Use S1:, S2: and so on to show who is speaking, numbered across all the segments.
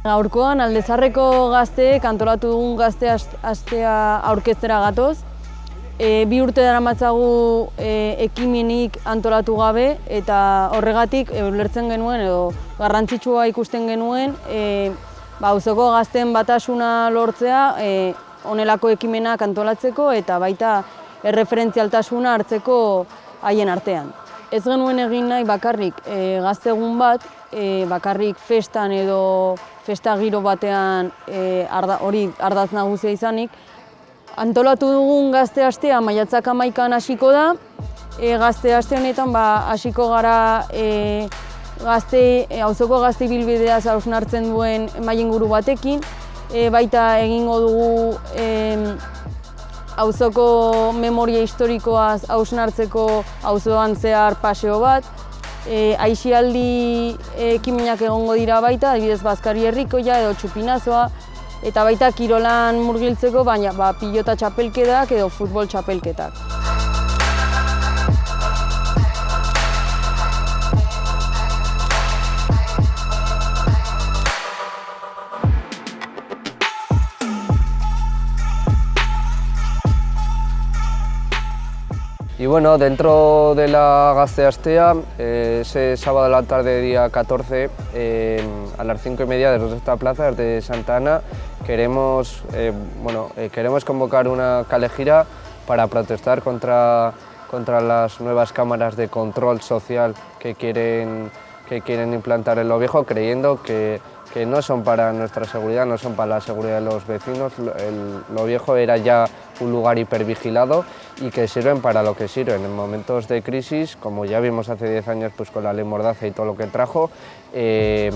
S1: Gaurkoan aldezarreko gazteek antolatu dugun gazte astea aurkeztera gatoz. E, bi urte dara matzagu e, ekimenik antolatu gabe eta horregatik e, ulertzen genuen edo garrantzitsua ikusten genuen e, ba, uzoko gazten batasuna lortzea e, onelako ekimenak antolatzeko eta baita erreferentzialtasuna hartzeko haien artean. Ez genuen egin nahi bakarrik e, gaztegun bat, e, bakarrik festan edo festa giro batean e, hori ardaz nagusia izanik. Antolatu dugun gazte astea maiatzak amaikan hasiko da, e, gazte aste honetan ba, hasiko gara e, gazte, e, auzoko gazte bilbidea hausnartzen duen maien batekin, e, baita egingo dugu e, auzoko memoria historikoaz hausnartzeko auzoan zehar paseo bat, e, aixialdi ekiminak egongo dira baita, adibidez Bazkari Herrikoia edo Txupinazoa, eta baita kirolan murgiltzeko, baina ba, pilota txapelketak edo futbol txapelketak.
S2: Y bueno, dentro de la Gasteastea, eh, ese sábado a la tarde, día 14, a las 5 y media desde esta plaza, desde Santa Ana, queremos, eh, bueno, eh, queremos convocar una calejira para protestar contra, contra las nuevas cámaras de control social que quieren, que quieren implantar en lo viejo, creyendo que que no son para nuestra seguridad, no son para la seguridad de los vecinos. lo viejo era ya un lugar hipervigilado y que sirven para lo que sirven. En momentos de crisis, como ya vimos hace 10 años pues, con la ley Mordaza y todo lo que trajo, eh,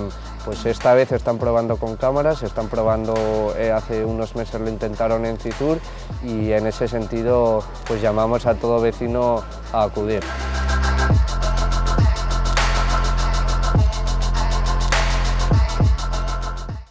S2: pues esta vez están probando con cámaras, están probando, eh, hace unos meses lo intentaron en Citur y en ese sentido pues llamamos a todo vecino a acudir.